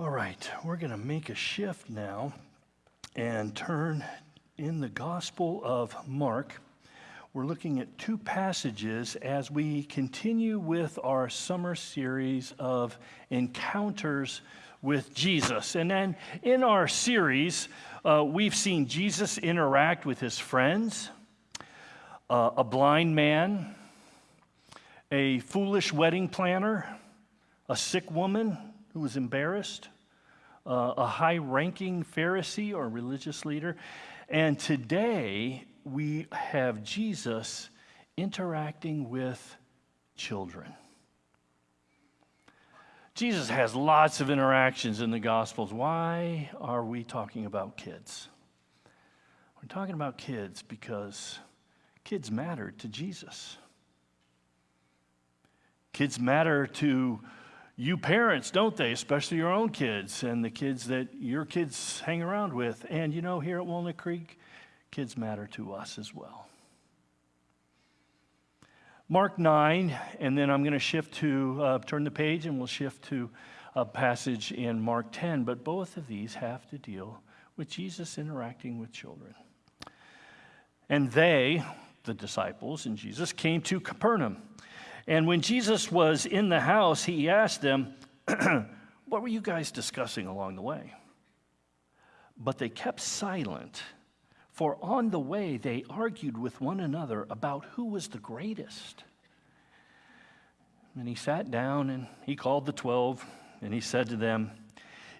All right, we're going to make a shift now and turn in the Gospel of Mark. We're looking at two passages as we continue with our summer series of encounters with Jesus. And then in our series, uh, we've seen Jesus interact with his friends, uh, a blind man, a foolish wedding planner, a sick woman who was embarrassed, uh, a high ranking Pharisee or religious leader. And today we have Jesus interacting with children. Jesus has lots of interactions in the Gospels. Why are we talking about kids? We're talking about kids because kids matter to Jesus. Kids matter to you parents, don't they? Especially your own kids and the kids that your kids hang around with. And you know, here at Walnut Creek, kids matter to us as well. Mark 9, and then I'm going to shift to, uh, turn the page and we'll shift to a passage in Mark 10. But both of these have to deal with Jesus interacting with children. And they, the disciples and Jesus, came to Capernaum. And when Jesus was in the house, he asked them, What were you guys discussing along the way? But they kept silent for on the way they argued with one another about who was the greatest. And he sat down and he called the twelve and he said to them,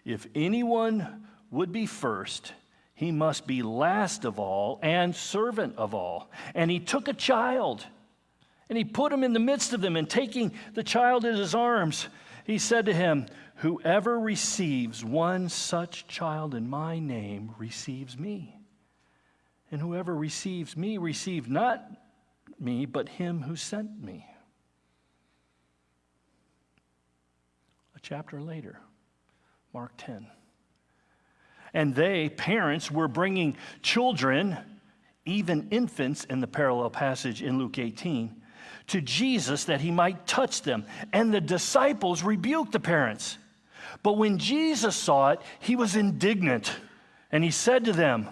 If anyone would be first, he must be last of all and servant of all. And he took a child and he put him in the midst of them, and taking the child in his arms, he said to him, Whoever receives one such child in my name receives me. And whoever receives me receives not me, but him who sent me. A chapter later, Mark 10. And they, parents, were bringing children, even infants in the parallel passage in Luke 18, to Jesus that he might touch them. And the disciples rebuked the parents. But when Jesus saw it, he was indignant. And he said to them,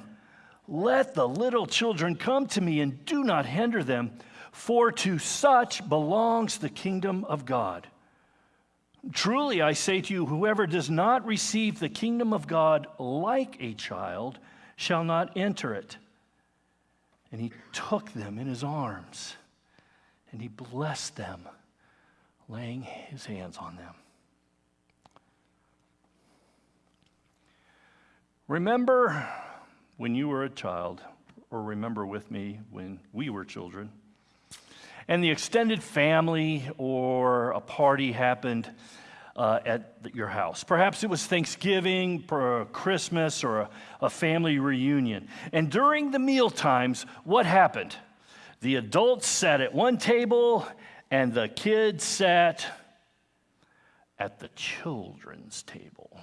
let the little children come to me and do not hinder them, for to such belongs the kingdom of God. Truly, I say to you, whoever does not receive the kingdom of God like a child shall not enter it. And he took them in his arms and he blessed them, laying his hands on them. Remember when you were a child, or remember with me when we were children, and the extended family or a party happened uh, at your house. Perhaps it was Thanksgiving, or Christmas, or a, a family reunion. And during the meal times, what happened? The adults sat at one table, and the kids sat at the children's table.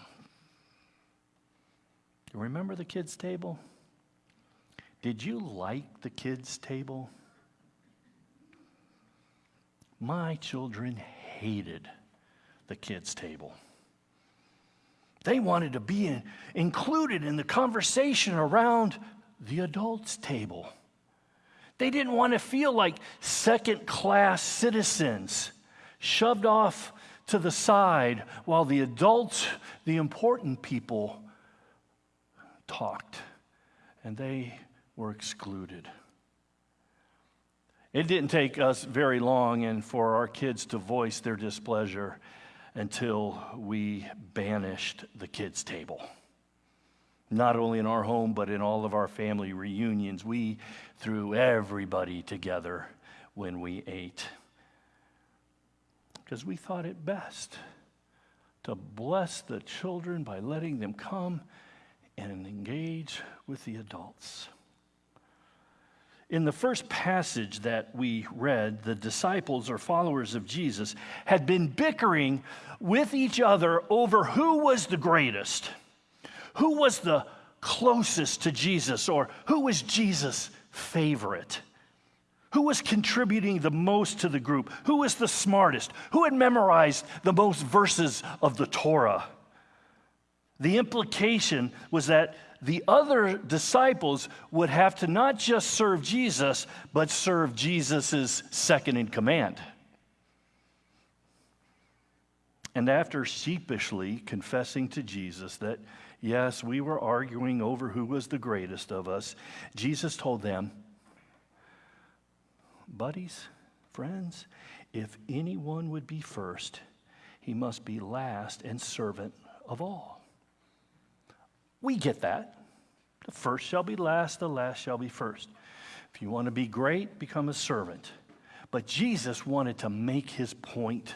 You remember the kids' table? Did you like the kids' table? My children hated the kids' table. They wanted to be in, included in the conversation around the adults' table. They didn't want to feel like second class citizens shoved off to the side while the adults, the important people, talked and they were excluded. It didn't take us very long and for our kids to voice their displeasure until we banished the kids' table. Not only in our home, but in all of our family reunions, we threw everybody together when we ate. Because we thought it best to bless the children by letting them come and engage with the adults. In the first passage that we read, the disciples or followers of Jesus had been bickering with each other over who was the greatest, who was the closest to Jesus, or who was Jesus' favorite. Who was contributing the most to the group? Who was the smartest? Who had memorized the most verses of the Torah? The implication was that the other disciples would have to not just serve Jesus, but serve Jesus' second in command. And after sheepishly confessing to Jesus that, yes, we were arguing over who was the greatest of us, Jesus told them, Buddies, friends, if anyone would be first, he must be last and servant of all. We get that. The first shall be last, the last shall be first. If you want to be great, become a servant. But Jesus wanted to make his point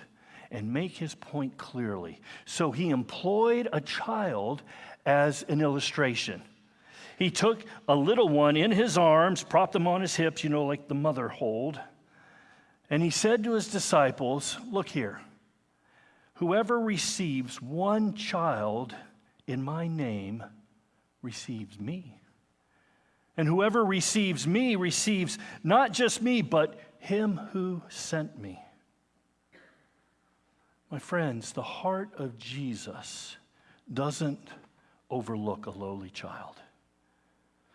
and make his point clearly. So he employed a child as an illustration. He took a little one in his arms, propped them on his hips, you know, like the mother hold, and he said to his disciples, Look here, whoever receives one child in my name receives me. And whoever receives me receives not just me, but him who sent me. My friends, the heart of Jesus doesn't overlook a lowly child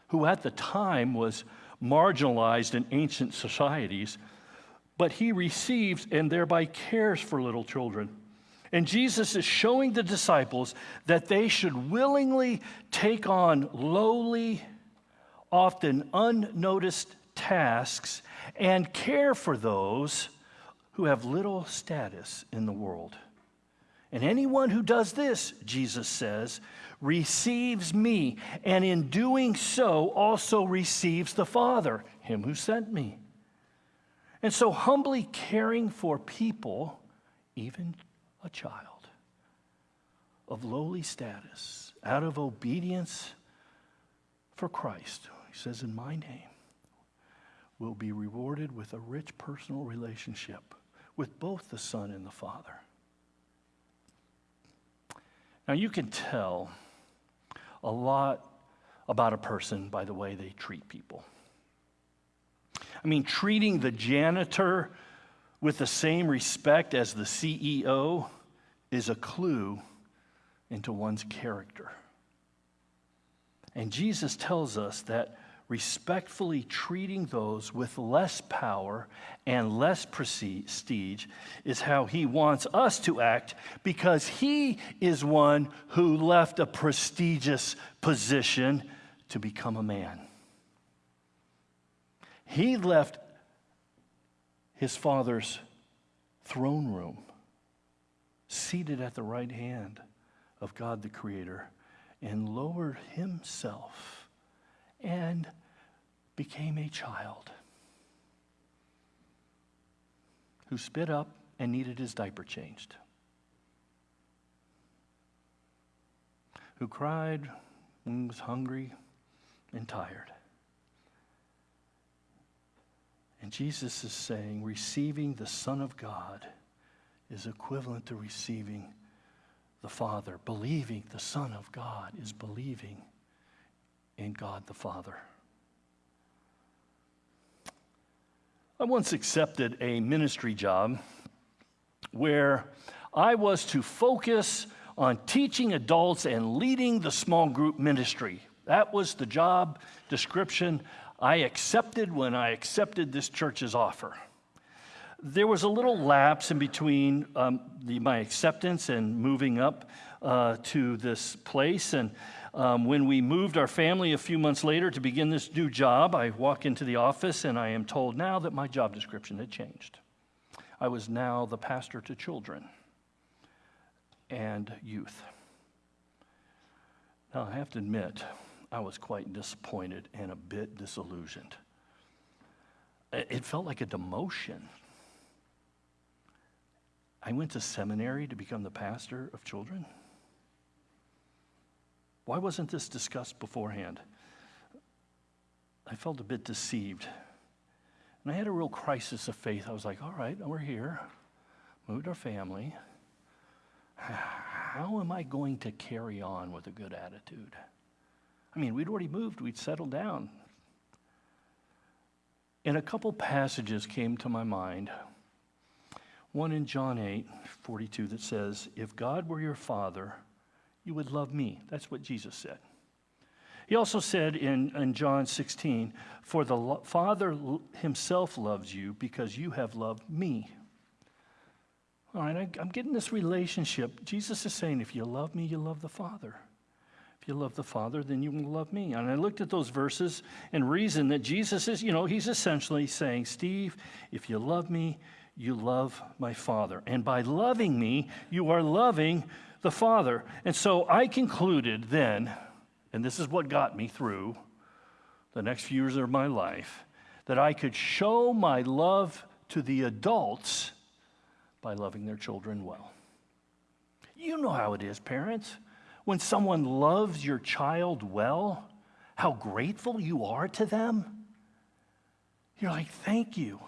who at the time was marginalized in ancient societies, but he receives and thereby cares for little children. And Jesus is showing the disciples that they should willingly take on lowly, often unnoticed tasks and care for those who have little status in the world. And anyone who does this, Jesus says, receives me, and in doing so also receives the Father, him who sent me. And so, humbly caring for people, even a child of lowly status, out of obedience for Christ, he says, In my name, will be rewarded with a rich personal relationship with both the Son and the Father. Now, you can tell a lot about a person by the way they treat people. I mean, treating the janitor with the same respect as the CEO is a clue into one's character. And Jesus tells us that respectfully treating those with less power and less prestige is how he wants us to act because he is one who left a prestigious position to become a man. He left his father's throne room, seated at the right hand of God the Creator, and lowered himself and became a child who spit up and needed his diaper changed, who cried when was hungry and tired. And Jesus is saying receiving the Son of God is equivalent to receiving the Father. Believing the Son of God is believing in God the Father. I once accepted a ministry job where I was to focus on teaching adults and leading the small group ministry. That was the job description I accepted when I accepted this church's offer. There was a little lapse in between um, the, my acceptance and moving up uh, to this place, and um, when we moved our family a few months later to begin this new job, I walk into the office and I am told now that my job description had changed. I was now the pastor to children and youth. Now, I have to admit, I was quite disappointed and a bit disillusioned. It felt like a demotion. I went to seminary to become the pastor of children. Why wasn't this discussed beforehand? I felt a bit deceived. And I had a real crisis of faith. I was like, all right, we're here, moved our family. How am I going to carry on with a good attitude? I mean, we'd already moved, we'd settled down. And a couple passages came to my mind. One in John 8, 42, that says, If God were your father, you would love me. That's what Jesus said. He also said in, in John 16, For the Father himself loves you because you have loved me. All right, I, I'm getting this relationship. Jesus is saying, If you love me, you love the Father. If you love the Father, then you will love me. And I looked at those verses and reasoned that Jesus is, you know, he's essentially saying, Steve, if you love me, you love my Father. And by loving me, you are loving the Father. And so I concluded then and this is what got me through the next few years of my life, that I could show my love to the adults by loving their children well. You know how it is, parents. When someone loves your child well, how grateful you are to them. You're like, thank you.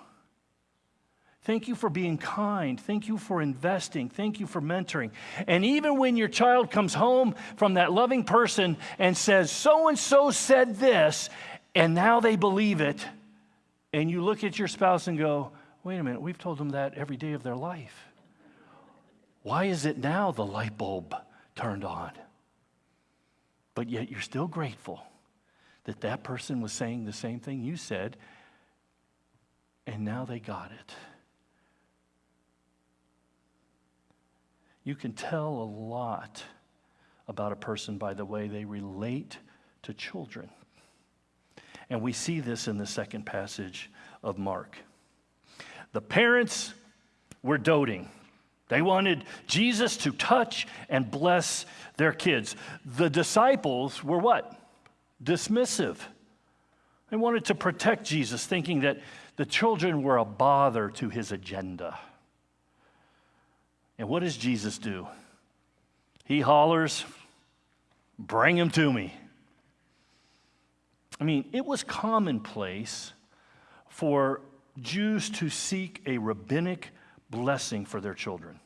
Thank you for being kind. Thank you for investing. Thank you for mentoring. And even when your child comes home from that loving person and says, so and so said this, and now they believe it, and you look at your spouse and go, wait a minute, we've told them that every day of their life. Why is it now the light bulb turned on? But yet you're still grateful that that person was saying the same thing you said, and now they got it. You can tell a lot about a person by the way they relate to children. And we see this in the second passage of Mark. The parents were doting. They wanted Jesus to touch and bless their kids. The disciples were what? Dismissive. They wanted to protect Jesus, thinking that the children were a bother to his agenda. And what does Jesus do? He hollers, Bring him to me. I mean, it was commonplace for Jews to seek a rabbinic blessing for their children.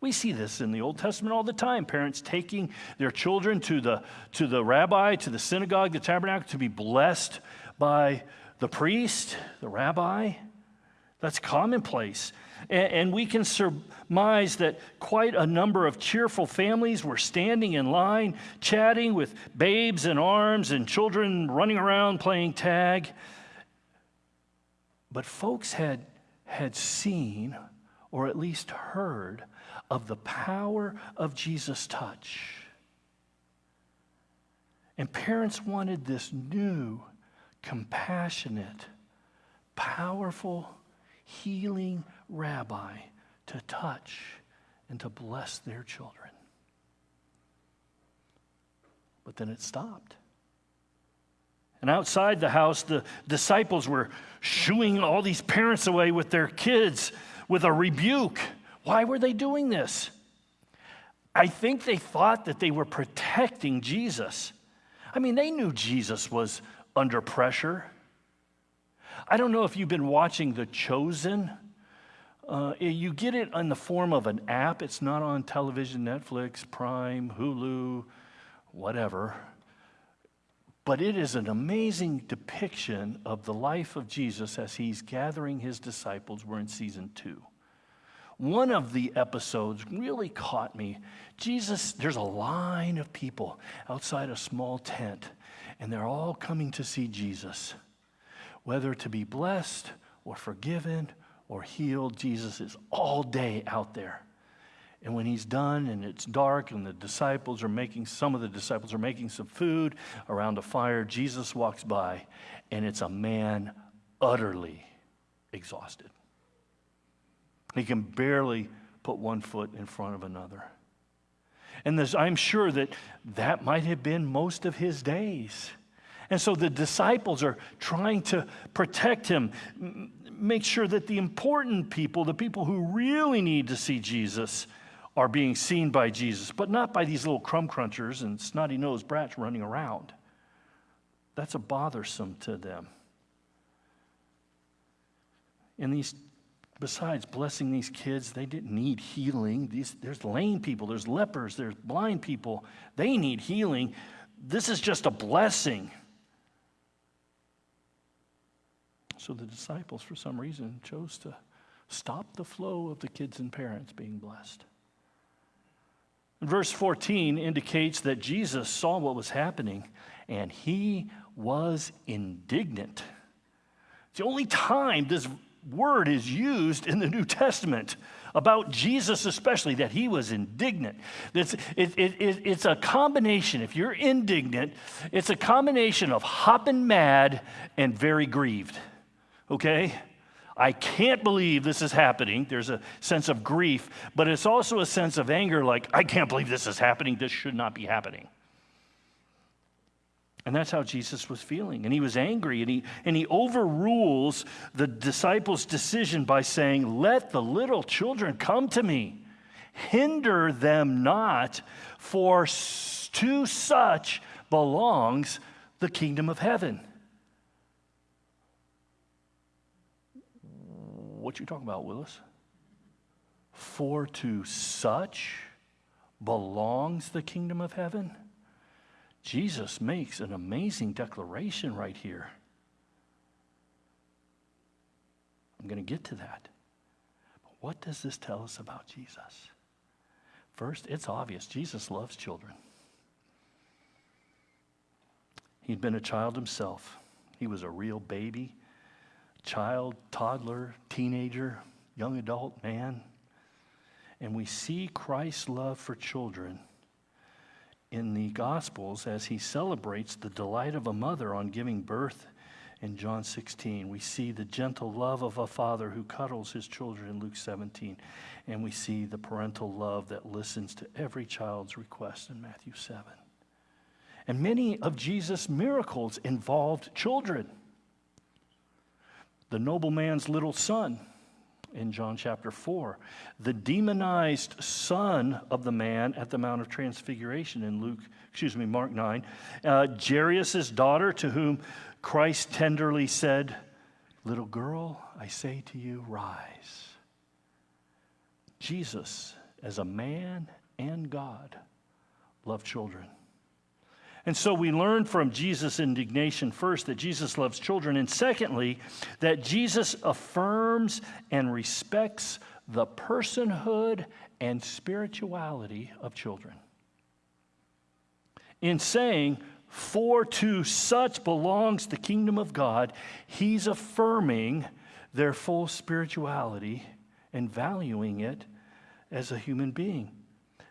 We see this in the Old Testament all the time. Parents taking their children to the, to the rabbi, to the synagogue, the tabernacle, to be blessed by the priest, the rabbi. That's commonplace. And, and we can surmise that quite a number of cheerful families were standing in line, chatting with babes in arms and children running around playing tag. But folks had, had seen, or at least heard, of the power of Jesus' touch. And parents wanted this new, compassionate, powerful, healing rabbi to touch and to bless their children. But then it stopped. And outside the house, the disciples were shooing all these parents away with their kids with a rebuke. Why were they doing this? I think they thought that they were protecting Jesus. I mean, they knew Jesus was under pressure. I don't know if you've been watching The Chosen. Uh, you get it in the form of an app. It's not on television, Netflix, Prime, Hulu, whatever. But it is an amazing depiction of the life of Jesus as he's gathering his disciples. We're in season two. One of the episodes really caught me. Jesus, there's a line of people outside a small tent, and they're all coming to see Jesus whether to be blessed or forgiven or healed, Jesus is all day out there. And when he's done and it's dark and the disciples are making, some of the disciples are making some food around a fire, Jesus walks by and it's a man utterly exhausted. He can barely put one foot in front of another. And I'm sure that that might have been most of his days. And so the disciples are trying to protect him, make sure that the important people, the people who really need to see Jesus, are being seen by Jesus, but not by these little crumb crunchers and snotty nosed brats running around. That's a bothersome to them. And these, besides blessing these kids, they didn't need healing. These, there's lame people, there's lepers, there's blind people. They need healing. This is just a blessing. So the disciples, for some reason, chose to stop the flow of the kids and parents being blessed. Verse 14 indicates that Jesus saw what was happening and he was indignant. It's the only time this word is used in the New Testament about Jesus, especially, that he was indignant. It's, it, it, it, it's a combination, if you're indignant, it's a combination of hopping mad and very grieved. Okay? I can't believe this is happening. There's a sense of grief, but it's also a sense of anger like, I can't believe this is happening. This should not be happening. And that's how Jesus was feeling. And he was angry, and he, and he overrules the disciples' decision by saying, Let the little children come to me, hinder them not, for to such belongs the kingdom of heaven. What you talking about, Willis? For to such belongs the kingdom of heaven? Jesus makes an amazing declaration right here. I'm going to get to that. But what does this tell us about Jesus? First, it's obvious Jesus loves children. He'd been a child himself, he was a real baby child, toddler, teenager, young adult, man. And we see Christ's love for children in the Gospels as he celebrates the delight of a mother on giving birth in John 16. We see the gentle love of a father who cuddles his children in Luke 17. And we see the parental love that listens to every child's request in Matthew 7. And many of Jesus' miracles involved children the nobleman's little son in John chapter 4, the demonized son of the man at the Mount of Transfiguration in Luke, excuse me, Mark 9, uh, Jairus' daughter to whom Christ tenderly said, Little girl, I say to you, rise. Jesus, as a man and God, loved children. And so we learn from Jesus' indignation first that Jesus loves children, and secondly, that Jesus affirms and respects the personhood and spirituality of children. In saying, For to such belongs the kingdom of God, he's affirming their full spirituality and valuing it as a human being.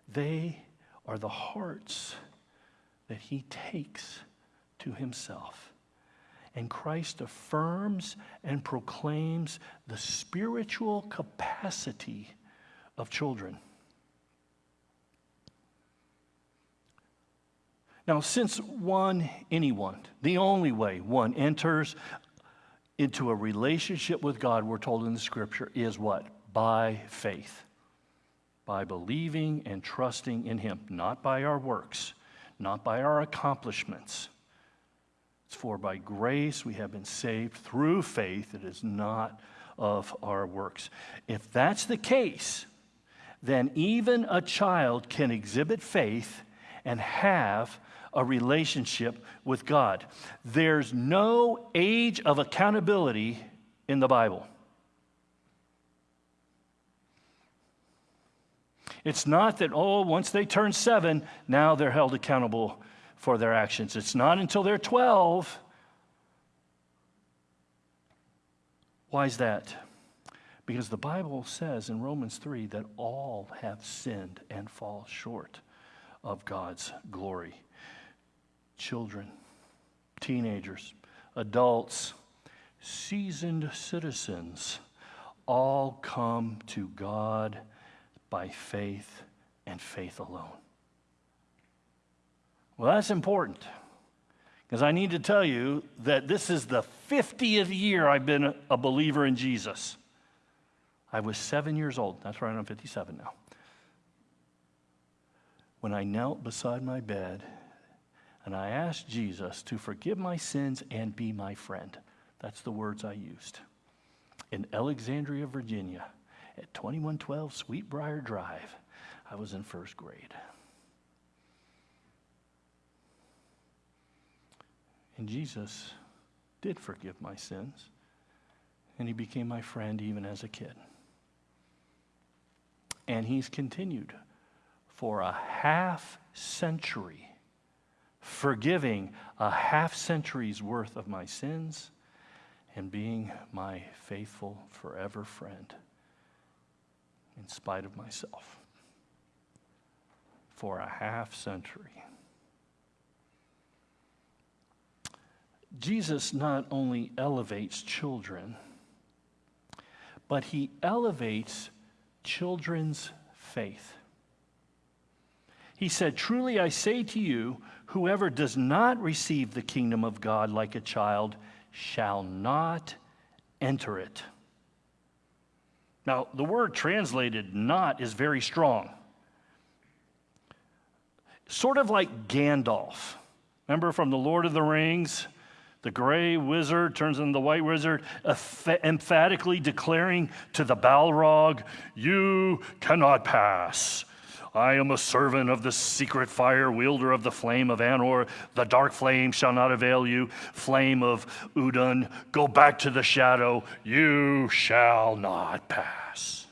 They are the hearts that he takes to himself. And Christ affirms and proclaims the spiritual capacity of children. Now, since one, anyone, the only way one enters into a relationship with God, we're told in the scripture, is what? By faith. By believing and trusting in Him, not by our works not by our accomplishments. It's for by grace we have been saved through faith. It is not of our works. If that's the case, then even a child can exhibit faith and have a relationship with God. There's no age of accountability in the Bible. It's not that, oh, once they turn seven, now they're held accountable for their actions. It's not until they're 12. Why is that? Because the Bible says in Romans 3 that all have sinned and fall short of God's glory. Children, teenagers, adults, seasoned citizens all come to God by faith and faith alone. Well, that's important because I need to tell you that this is the 50th year I've been a believer in Jesus. I was seven years old. That's right, I'm 57 now. When I knelt beside my bed and I asked Jesus to forgive my sins and be my friend. That's the words I used. In Alexandria, Virginia, at 2112 Sweetbriar Drive. I was in first grade. And Jesus did forgive my sins, and he became my friend even as a kid. And he's continued for a half century, forgiving a half century's worth of my sins and being my faithful forever friend in spite of myself for a half century. Jesus not only elevates children, but he elevates children's faith. He said, Truly I say to you, whoever does not receive the kingdom of God like a child shall not enter it. Now, the word translated not is very strong. Sort of like Gandalf. Remember from The Lord of the Rings? The gray wizard turns into the white wizard, emphatically declaring to the Balrog, You cannot pass. I am a servant of the secret fire, wielder of the flame of Anor. The dark flame shall not avail you. Flame of Udun, go back to the shadow. You shall not pass.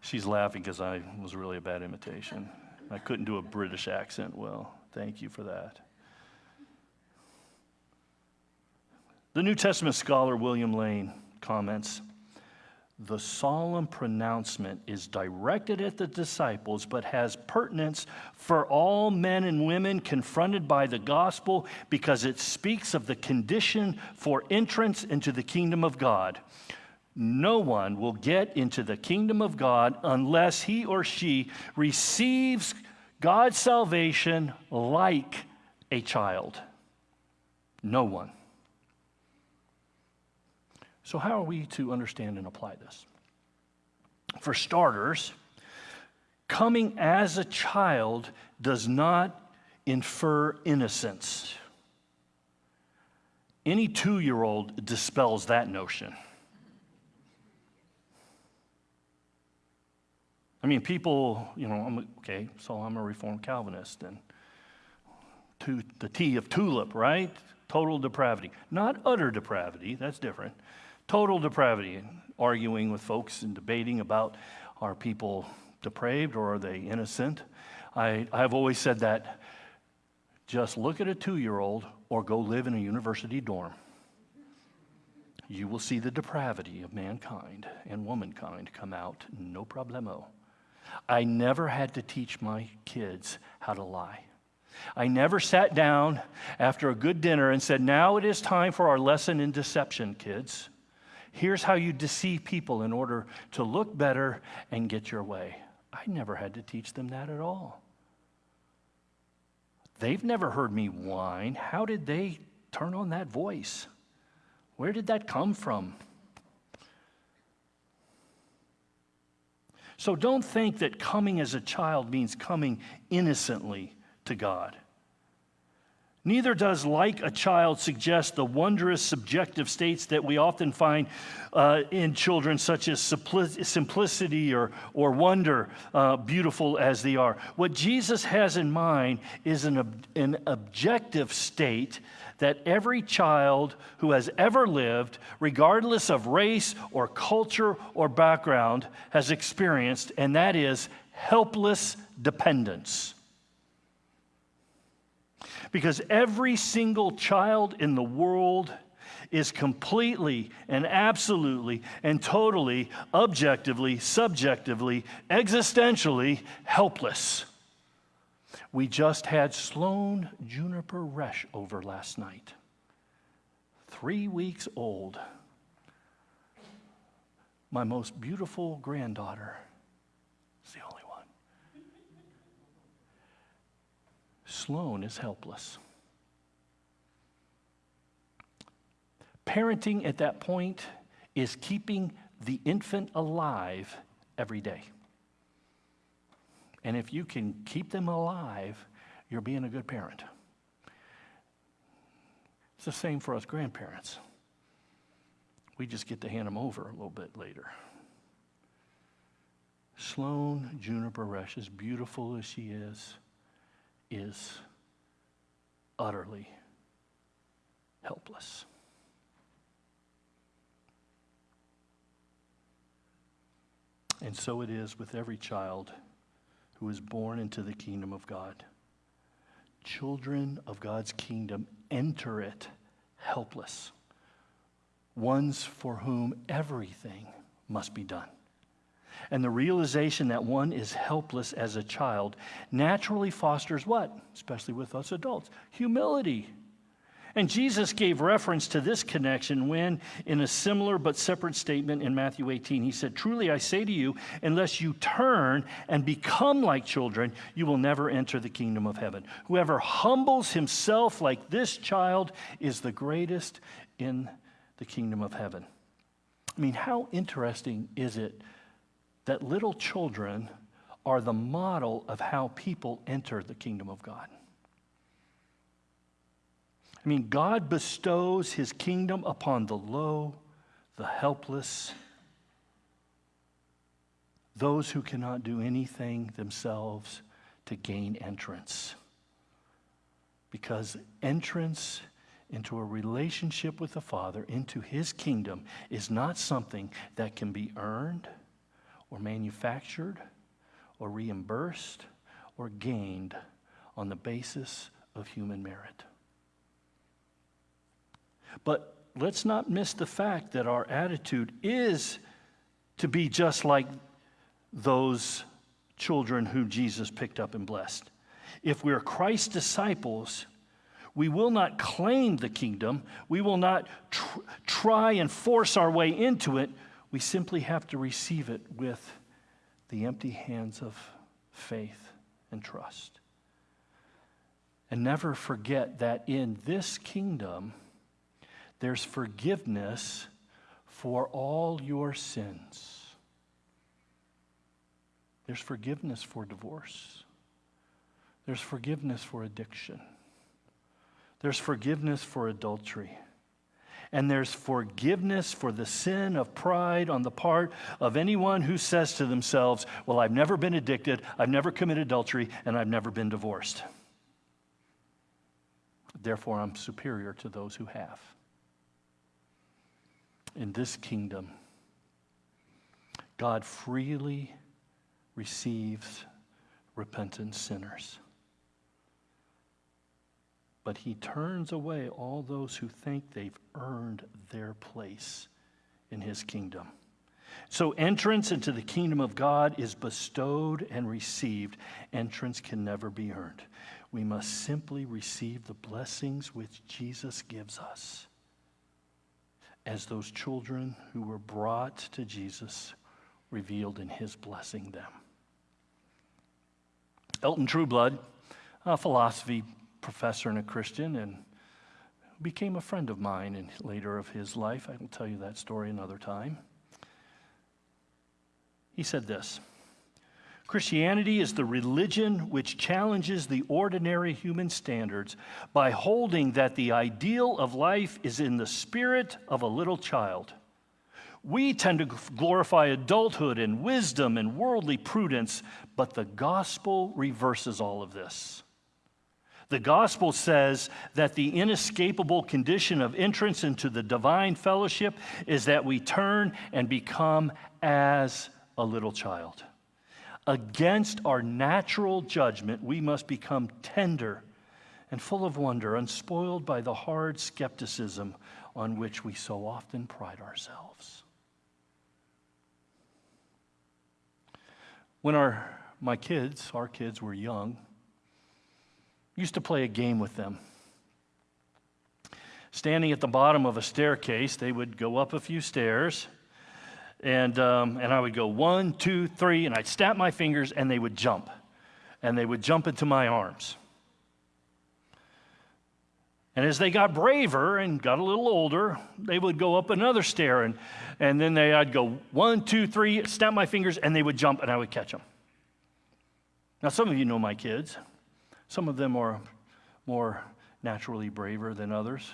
She's laughing because I was really a bad imitation. I couldn't do a British accent well. Thank you for that. The New Testament scholar William Lane comments the solemn pronouncement is directed at the disciples, but has pertinence for all men and women confronted by the gospel because it speaks of the condition for entrance into the kingdom of God. No one will get into the kingdom of God unless he or she receives God's salvation like a child. No one. So, how are we to understand and apply this? For starters, coming as a child does not infer innocence. Any two year old dispels that notion. I mean, people, you know, I'm, okay, so I'm a Reformed Calvinist, and to the T of tulip, right? Total depravity. Not utter depravity, that's different. Total depravity, arguing with folks and debating about are people depraved or are they innocent. I, I've always said that just look at a two year old or go live in a university dorm. You will see the depravity of mankind and womankind come out, no problemo. I never had to teach my kids how to lie. I never sat down after a good dinner and said, Now it is time for our lesson in deception, kids. Here's how you deceive people in order to look better and get your way. I never had to teach them that at all. They've never heard me whine. How did they turn on that voice? Where did that come from? So don't think that coming as a child means coming innocently to God. Neither does like a child suggest the wondrous subjective states that we often find uh, in children, such as simplicity or, or wonder, uh, beautiful as they are. What Jesus has in mind is an, ob- an objective state that every child who has ever lived, regardless of race or culture or background, has experienced, and that is helpless dependence. Because every single child in the world is completely and absolutely and totally, objectively, subjectively, existentially helpless. We just had Sloan Juniper Resch over last night. Three weeks old. My most beautiful granddaughter. Sloan is helpless. Parenting at that point is keeping the infant alive every day. And if you can keep them alive, you're being a good parent. It's the same for us grandparents. We just get to hand them over a little bit later. Sloan Juniper Rush, as beautiful as she is, is utterly helpless. And so it is with every child who is born into the kingdom of God. Children of God's kingdom enter it helpless, ones for whom everything must be done. And the realization that one is helpless as a child naturally fosters what? Especially with us adults humility. And Jesus gave reference to this connection when, in a similar but separate statement in Matthew 18, he said, Truly I say to you, unless you turn and become like children, you will never enter the kingdom of heaven. Whoever humbles himself like this child is the greatest in the kingdom of heaven. I mean, how interesting is it that little children are the model of how people enter the kingdom of God? I mean, God bestows his kingdom upon the low, the helpless, those who cannot do anything themselves to gain entrance. Because entrance into a relationship with the Father, into his kingdom, is not something that can be earned or manufactured or reimbursed or gained on the basis of human merit. But let's not miss the fact that our attitude is to be just like those children who Jesus picked up and blessed. If we're Christ's disciples, we will not claim the kingdom. We will not tr- try and force our way into it. We simply have to receive it with the empty hands of faith and trust. And never forget that in this kingdom, there's forgiveness for all your sins. There's forgiveness for divorce. There's forgiveness for addiction. There's forgiveness for adultery. And there's forgiveness for the sin of pride on the part of anyone who says to themselves, Well, I've never been addicted, I've never committed adultery, and I've never been divorced. Therefore, I'm superior to those who have in this kingdom, God freely receives repentant sinners. But he turns away all those who think they've earned their place in his kingdom. So, entrance into the kingdom of God is bestowed and received. Entrance can never be earned. We must simply receive the blessings which Jesus gives us as those children who were brought to Jesus revealed in his blessing them. Elton Trueblood, a philosophy professor and a Christian, and became a friend of mine in later of his life. I will tell you that story another time. He said this. Christianity is the religion which challenges the ordinary human standards by holding that the ideal of life is in the spirit of a little child. We tend to glorify adulthood and wisdom and worldly prudence, but the gospel reverses all of this. The gospel says that the inescapable condition of entrance into the divine fellowship is that we turn and become as a little child. Against our natural judgment, we must become tender and full of wonder, unspoiled by the hard skepticism on which we so often pride ourselves. When our, my kids, our kids were young, used to play a game with them. Standing at the bottom of a staircase, they would go up a few stairs and, um, and I would go one, two, three, and I'd snap my fingers, and they would jump. And they would jump into my arms. And as they got braver and got a little older, they would go up another stair, and, and then they, I'd go one, two, three, snap my fingers, and they would jump, and I would catch them. Now, some of you know my kids. Some of them are more naturally braver than others.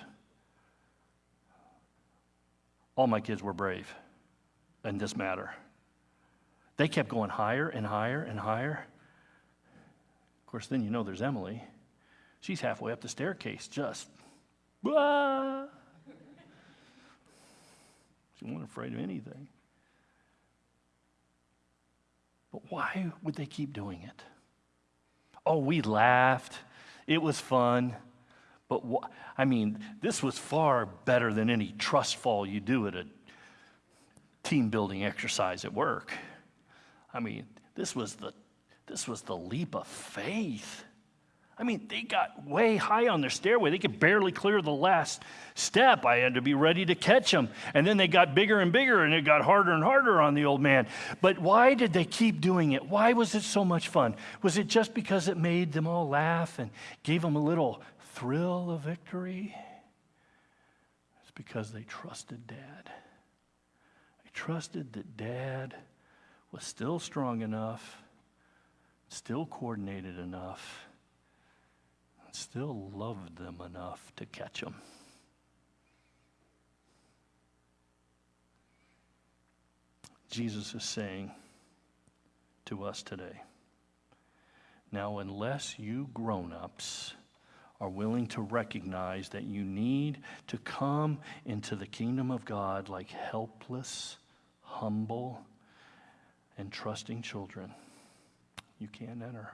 All my kids were brave in this matter. They kept going higher and higher and higher. Of course, then you know there's Emily. She's halfway up the staircase, just. She wasn't afraid of anything. But why would they keep doing it? Oh, we laughed. It was fun. But wh- I mean, this was far better than any trust fall you do at a team building exercise at work. I mean, this was the, this was the leap of faith. I mean, they got way high on their stairway. They could barely clear the last step. I had to be ready to catch them. And then they got bigger and bigger, and it got harder and harder on the old man. But why did they keep doing it? Why was it so much fun? Was it just because it made them all laugh and gave them a little thrill of victory? It's because they trusted Dad. They trusted that Dad was still strong enough, still coordinated enough still loved them enough to catch them. Jesus is saying to us today now, unless you grown ups are willing to recognize that you need to come into the kingdom of God like helpless, humble, and trusting children, you can't enter.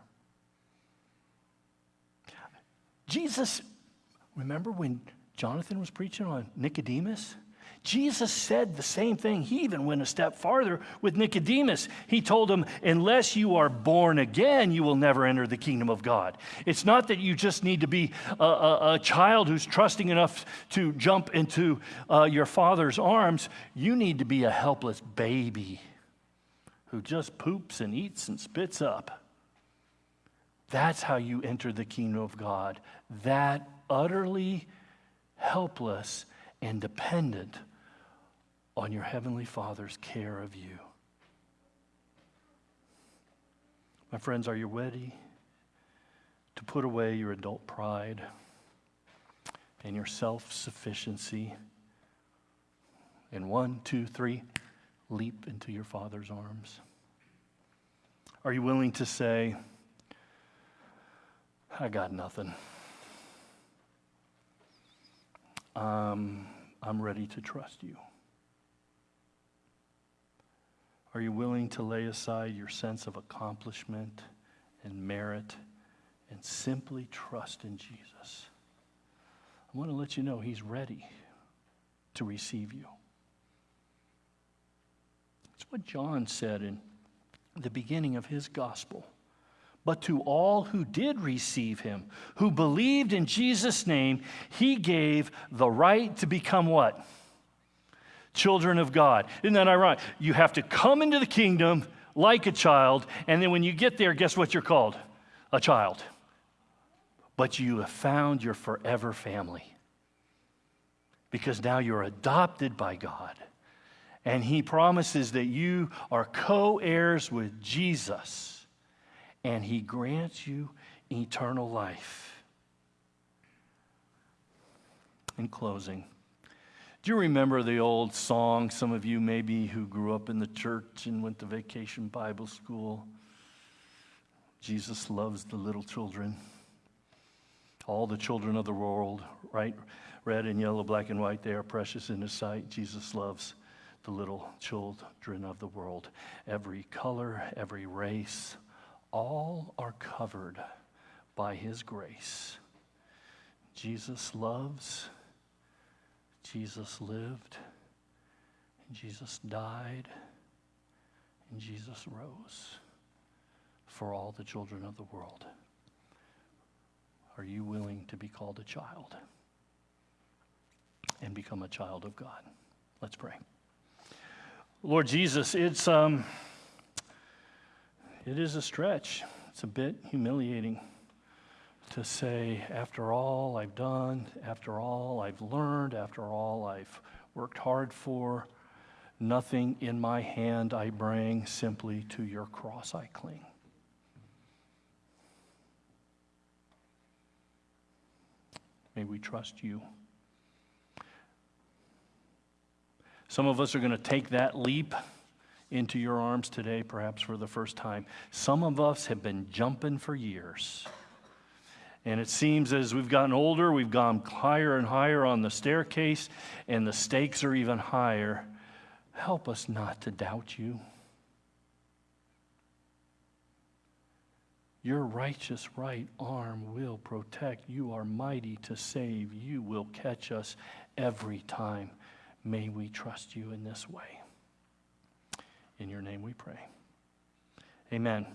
Jesus, remember when Jonathan was preaching on Nicodemus? Jesus said the same thing. He even went a step farther with Nicodemus. He told him, Unless you are born again, you will never enter the kingdom of God. It's not that you just need to be a, a, a child who's trusting enough to jump into uh, your father's arms. You need to be a helpless baby who just poops and eats and spits up. That's how you enter the kingdom of God. That utterly helpless and dependent on your Heavenly Father's care of you. My friends, are you ready to put away your adult pride and your self sufficiency? And one, two, three, leap into your Father's arms. Are you willing to say, I got nothing. Um, I'm ready to trust you. Are you willing to lay aside your sense of accomplishment and merit and simply trust in Jesus? I want to let you know He's ready to receive you. It's what John said in the beginning of his gospel but to all who did receive him, who believed in Jesus' name, he gave the right to become what? Children of God. Isn't that ironic? You have to come into the kingdom like a child, and then when you get there, guess what you're called? A child. But you have found your forever family because now you're adopted by God. And he promises that you are co heirs with Jesus and he grants you eternal life. In closing, do you remember the old song, some of you maybe who grew up in the church and went to vacation Bible school? Jesus loves the little children, all the children of the world, right? Red and yellow, black and white, they are precious in his sight. Jesus loves the little children of the world. Every color, every race, all are covered by His grace. Jesus loves, Jesus lived, and Jesus died, and Jesus rose for all the children of the world. Are you willing to be called a child and become a child of God? Let's pray. Lord Jesus, it's. Um, it is a stretch. It's a bit humiliating to say, after all I've done, after all I've learned, after all I've worked hard for, nothing in my hand I bring, simply to your cross I cling. May we trust you. Some of us are going to take that leap into your arms today, perhaps for the first time. Some of us have been jumping for years. And it seems as we've gotten older, we've gone higher and higher on the staircase, and the stakes are even higher. Help us not to doubt you. Your righteous right arm will protect. You are mighty to save. You will catch us every time. May we trust you in this way. In your name we pray. Amen.